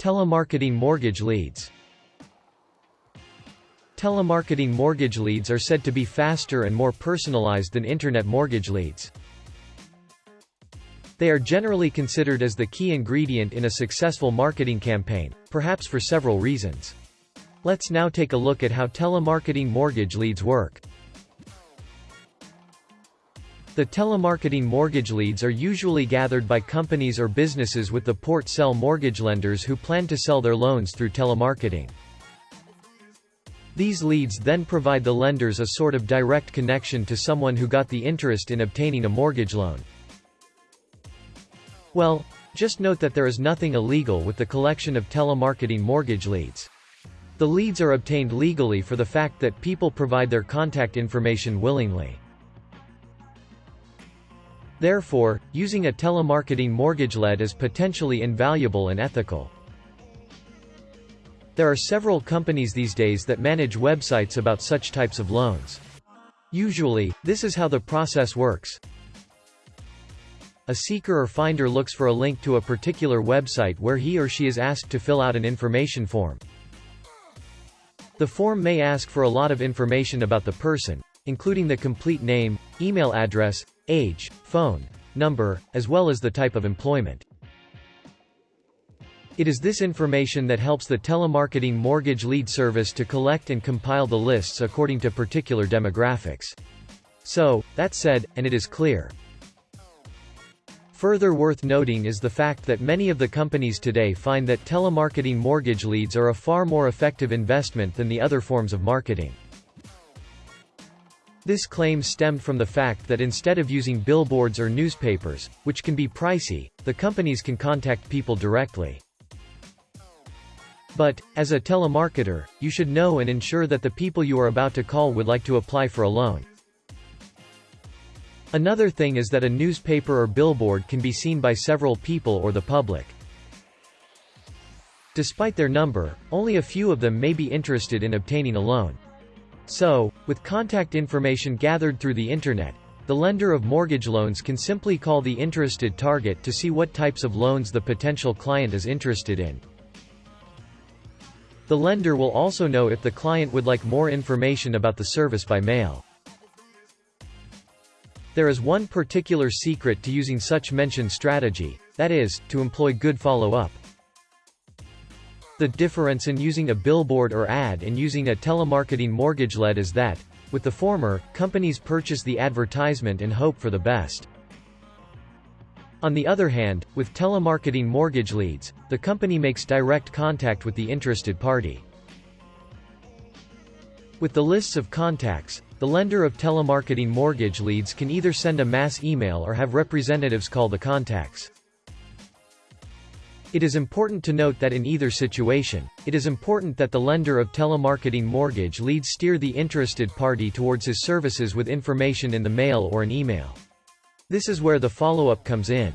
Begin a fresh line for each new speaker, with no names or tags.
Telemarketing mortgage leads Telemarketing mortgage leads are said to be faster and more personalized than internet mortgage leads. They are generally considered as the key ingredient in a successful marketing campaign, perhaps for several reasons. Let's now take a look at how telemarketing mortgage leads work. The telemarketing mortgage leads are usually gathered by companies or businesses with the port-sell mortgage lenders who plan to sell their loans through telemarketing. These leads then provide the lenders a sort of direct connection to someone who got the interest in obtaining a mortgage loan. Well, just note that there is nothing illegal with the collection of telemarketing mortgage leads. The leads are obtained legally for the fact that people provide their contact information willingly. Therefore, using a telemarketing mortgage lead is potentially invaluable and ethical. There are several companies these days that manage websites about such types of loans. Usually, this is how the process works. A seeker or finder looks for a link to a particular website where he or she is asked to fill out an information form. The form may ask for a lot of information about the person, including the complete name, email address, age, phone number, as well as the type of employment. It is this information that helps the telemarketing mortgage lead service to collect and compile the lists according to particular demographics. So, that said, and it is clear, Further worth noting is the fact that many of the companies today find that telemarketing mortgage leads are a far more effective investment than the other forms of marketing. This claim stemmed from the fact that instead of using billboards or newspapers, which can be pricey, the companies can contact people directly. But, as a telemarketer, you should know and ensure that the people you are about to call would like to apply for a loan. Another thing is that a newspaper or billboard can be seen by several people or the public. Despite their number, only a few of them may be interested in obtaining a loan. So, with contact information gathered through the internet, the lender of mortgage loans can simply call the interested target to see what types of loans the potential client is interested in. The lender will also know if the client would like more information about the service by mail. There is one particular secret to using such mentioned strategy, that is, to employ good follow-up. The difference in using a billboard or ad and using a telemarketing mortgage lead is that, with the former, companies purchase the advertisement and hope for the best. On the other hand, with telemarketing mortgage leads, the company makes direct contact with the interested party. With the lists of contacts, the lender of telemarketing mortgage leads can either send a mass email or have representatives call the contacts. It is important to note that in either situation, it is important that the lender of telemarketing mortgage leads steer the interested party towards his services with information in the mail or an email. This is where the follow-up comes in.